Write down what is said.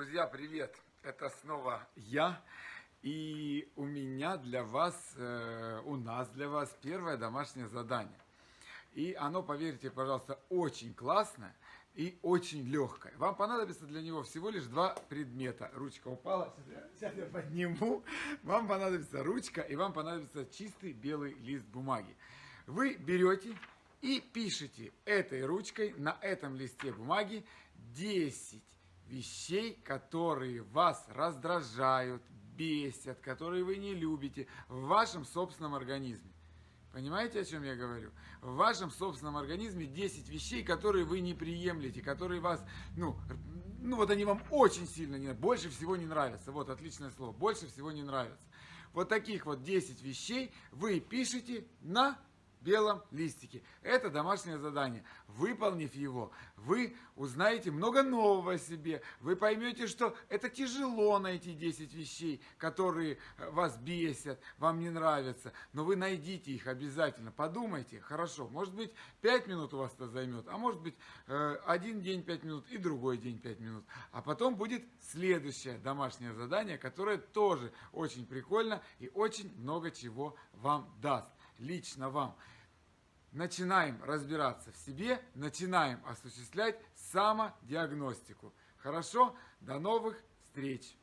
Друзья, привет! Это снова я. И у меня для вас, э, у нас для вас первое домашнее задание. И оно, поверьте, пожалуйста, очень классное и очень легкое. Вам понадобится для него всего лишь два предмета. Ручка упала, сейчас я, подниму. Вам понадобится ручка и вам понадобится чистый белый лист бумаги. Вы берете и пишите этой ручкой на этом листе бумаги 10 вещей, которые вас раздражают, бесят, которые вы не любите в вашем собственном организме. Понимаете, о чем я говорю? В вашем собственном организме 10 вещей, которые вы не приемлете, которые вас, ну, ну вот они вам очень сильно не больше всего не нравятся. Вот, отличное слово, больше всего не нравятся. Вот таких вот 10 вещей вы пишете на белом листике. Это домашнее задание. Выполнив его, вы узнаете много нового о себе. Вы поймете, что это тяжело найти 10 вещей, которые э, вас бесят, вам не нравятся. Но вы найдите их обязательно. Подумайте, хорошо, может быть 5 минут у вас это займет, а может быть э, один день 5 минут и другой день 5 минут. А потом будет следующее домашнее задание, которое тоже очень прикольно и очень много чего вам даст лично вам. Начинаем разбираться в себе, начинаем осуществлять самодиагностику. Хорошо? До новых встреч!